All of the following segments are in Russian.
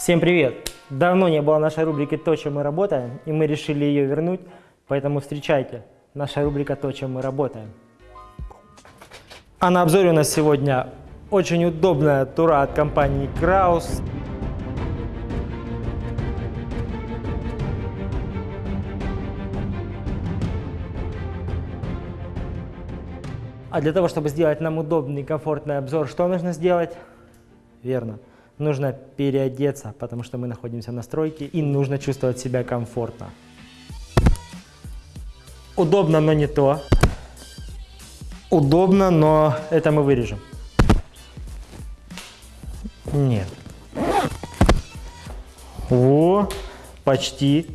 Всем привет! Давно не было нашей рубрики «То, чем мы работаем», и мы решили ее вернуть, поэтому встречайте, наша рубрика «То, чем мы работаем». А на обзоре у нас сегодня очень удобная тура от компании Краус. А для того, чтобы сделать нам удобный и комфортный обзор, что нужно сделать? Верно. Нужно переодеться, потому что мы находимся на стройке и нужно чувствовать себя комфортно. Удобно, но не то. Удобно, но это мы вырежем. Нет. Во, почти.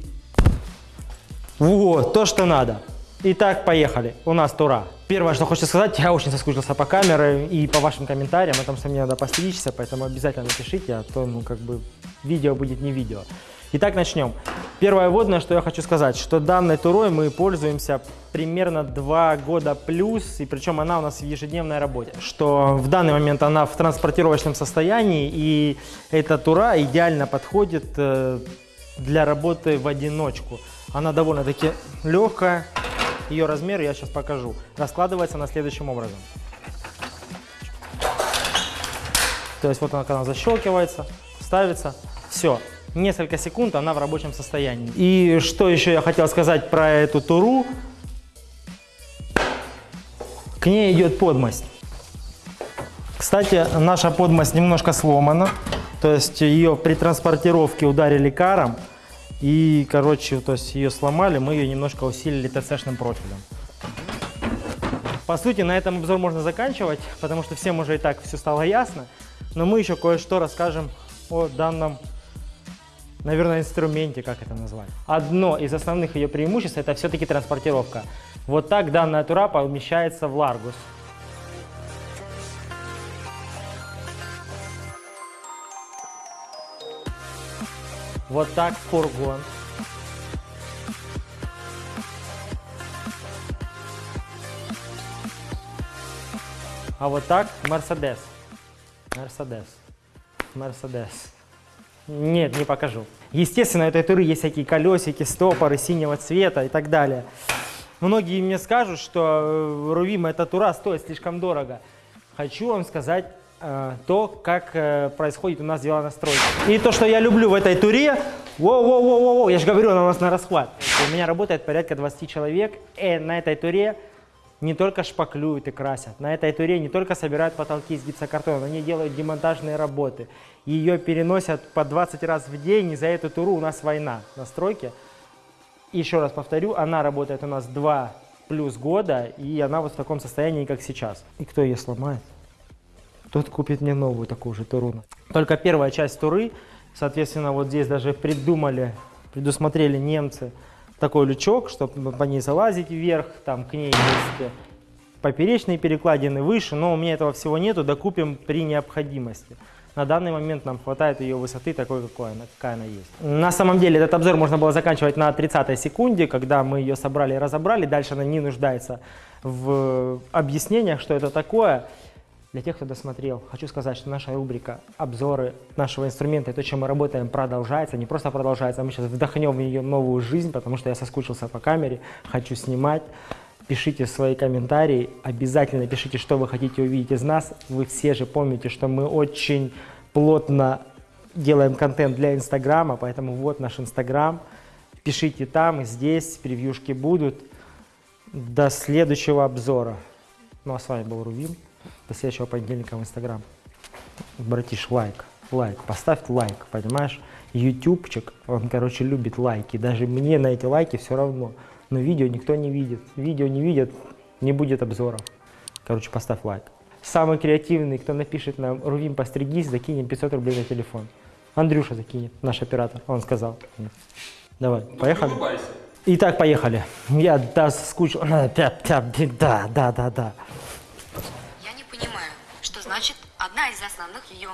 Вот, то, что надо. Итак, поехали. У нас тура. Первое, что хочется сказать, я очень соскучился по камере и по вашим комментариям, потому что мне надо постричься, поэтому обязательно напишите, а то, ну, как бы, видео будет не видео. Итак, начнем. Первое вводное, что я хочу сказать, что данной турой мы пользуемся примерно 2 года плюс, и причем она у нас в ежедневной работе. Что в данный момент она в транспортировочном состоянии, и эта тура идеально подходит э, для работы в одиночку. Она довольно-таки легкая, ее размер я сейчас покажу. Раскладывается на следующим образом. То есть вот она, когда защелкивается, ставится, все. Несколько секунд она в рабочем состоянии. И что еще я хотел сказать про эту туру. К ней идет подмость. Кстати, наша подмость немножко сломана. То есть ее при транспортировке ударили каром. И, короче, то есть ее сломали, мы ее немножко усилили ТЦ-шным профилем. По сути, на этом обзор можно заканчивать, потому что всем уже и так все стало ясно. Но мы еще кое-что расскажем о данном, наверное, инструменте, как это назвать. Одно из основных ее преимуществ – это все-таки транспортировка. Вот так данная тура помещается в Ларгус. Вот так фургон. А вот так Мерседес. Мерседес. Мерседес. Нет, не покажу. Естественно, у этой туры есть всякие колесики, стопоры синего цвета и так далее. Многие мне скажут, что Рувим эта тура стоит слишком дорого. Хочу вам сказать Э, то, как э, происходит у нас дела на стройке. И то, что я люблю в этой туре, воу-воу-воу-воу, я же говорю, она у нас на расхват. У меня работает порядка 20 человек, и на этой туре не только шпаклюют и красят, на этой туре не только собирают потолки из гипсокартона, они делают демонтажные работы. Ее переносят по 20 раз в день, и за эту туру у нас война на стройке. Еще раз повторю, она работает у нас 2 плюс года, и она вот в таком состоянии, как сейчас. И кто ее сломает? Тот купит мне новую такую же Туруну. Только первая часть Туры, соответственно, вот здесь даже придумали, предусмотрели немцы такой лючок, чтобы по ней залазить вверх, там к ней есть поперечные перекладины выше, но у меня этого всего нету, докупим при необходимости. На данный момент нам хватает ее высоты такой, какой она, какая она есть. На самом деле этот обзор можно было заканчивать на 30 секунде, когда мы ее собрали и разобрали. Дальше она не нуждается в объяснениях, что это такое. Для тех, кто досмотрел, хочу сказать, что наша рубрика «Обзоры нашего инструмента» и то, чем мы работаем, продолжается. Не просто продолжается, а мы сейчас вдохнем в нее новую жизнь, потому что я соскучился по камере, хочу снимать. Пишите свои комментарии, обязательно пишите, что вы хотите увидеть из нас. Вы все же помните, что мы очень плотно делаем контент для Инстаграма, поэтому вот наш Инстаграм. Пишите там, и здесь, превьюшки будут. До следующего обзора. Ну а с вами был Рувим. До следующего понедельника в Инстаграм. Братиш, лайк, лайк, поставь лайк, понимаешь? Ютубчик, он, короче, любит лайки. Даже мне на эти лайки все равно. Но видео никто не видит. Видео не видят, не будет обзоров. Короче, поставь лайк. Самый креативный, кто напишет нам «Рувим, постригись», закинем 500 рублей на телефон. Андрюша закинет, наш оператор, он сказал. Давай, поехали? Итак, поехали. Я да, скучу. Да, да, да, да, одна из основных ее